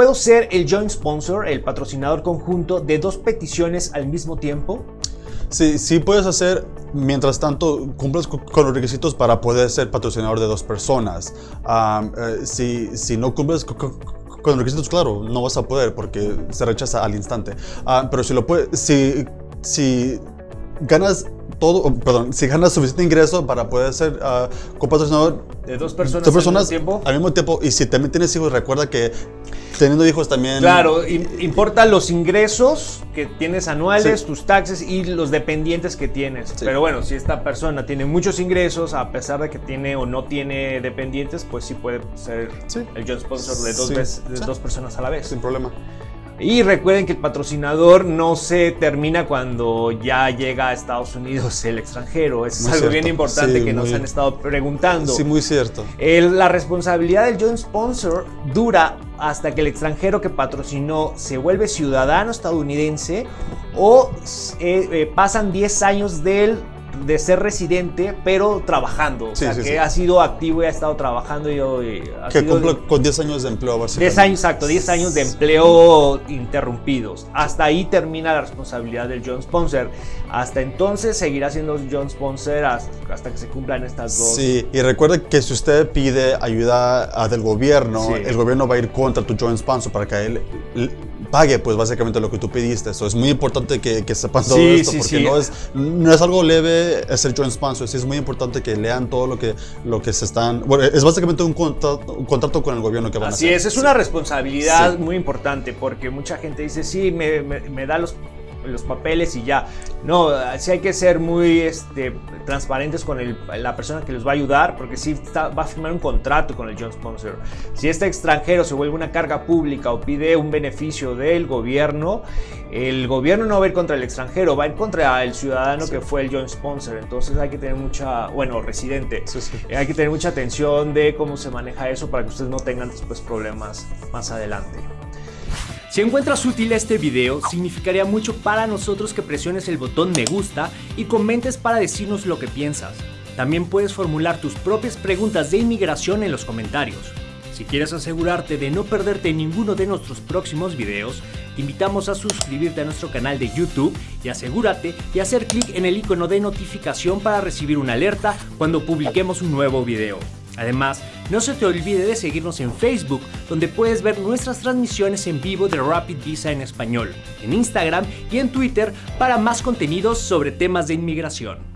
¿Puedo ser el joint sponsor, el patrocinador conjunto de dos peticiones al mismo tiempo? Sí, sí puedes hacer, mientras tanto cumples con los requisitos para poder ser patrocinador de dos personas. Eh, si, si, no cumples con, los requisitos, claro, no vas a poder porque se rechaza al instante. Ah, pero si lo puedes, si, si ganas todo, perdón, si ganas suficiente ingreso para poder ser uh, copatrocinador de dos personas, al mismo tiempo. Al mismo tiempo, y si también tienes hijos, recuerda que teniendo hijos también. Claro, importan los ingresos que tienes anuales, tus taxes y los dependientes que tienes. Pero bueno, si esta persona tiene muchos ingresos, a pesar de que tiene o no tiene dependientes, pues sí puede ser el joint sponsor de dos, de dos personas a la vez. Sin problema. Y recuerden que el patrocinador no se termina cuando ya llega a Estados Unidos el extranjero. es algo bien importante que nos han estado preguntando. Sí, muy cierto. la responsabilidad del joint sponsor dura hasta que el extranjero que patrocinó se vuelve ciudadano estadounidense o eh, eh, pasan 10 años del de ser residente, pero trabajando. o sea, que ha sido activo y ha estado trabajando. Y, que cumple con 10 años de empleo, básicamente. 10 años, exacto, 10 años de empleo interrumpidos. Hasta ahí termina la responsabilidad del John Sponsor. Hasta entonces seguirá siendo John Sponsor hasta, que se cumplan estas dos. Sí, y recuerde que si usted pide ayuda del gobierno, el gobierno va a ir contra tu John Sponsor para que él pague pues básicamente lo que tú pediste. Eso es muy importante que, que sepan todo esto porque no, es, no es algo leve ser joint sponsor. Sí, es muy importante que lean todo lo que, lo que se están... Bueno, es básicamente un contrato, un contrato con el gobierno que van a hacer. Así es, es una responsabilidad muy importante porque mucha gente dice, sí, me, me, me da los los papeles y ya. No, sí hay que ser muy este, transparentes con la persona que les va a ayudar, porque sí va a firmar un contrato con el John Sponsor. Si este extranjero se vuelve una carga pública o pide un beneficio del gobierno, el gobierno no va a ir contra el extranjero, va a ir contra el ciudadano que fue el John Sponsor. Entonces hay que tener mucha, bueno, residente, hay que tener mucha atención de cómo se maneja eso para que ustedes no tengan después problemas más adelante. Si encuentras útil este video, significaría mucho para nosotros que presiones el botón me gusta y comentes para decirnos lo que piensas. También puedes formular tus propias preguntas de inmigración en los comentarios. Si quieres asegurarte de no perderte ninguno de nuestros próximos videos, te invitamos a suscribirte a nuestro canal de YouTube y asegúrate de hacer clic en el icono de notificación para recibir una alerta cuando publiquemos un nuevo video. Además, no se te olvide de seguirnos en Facebook, donde puedes ver nuestras transmisiones en vivo de Rapid Visa en español, en Instagram y en Twitter para más contenidos sobre temas de inmigración.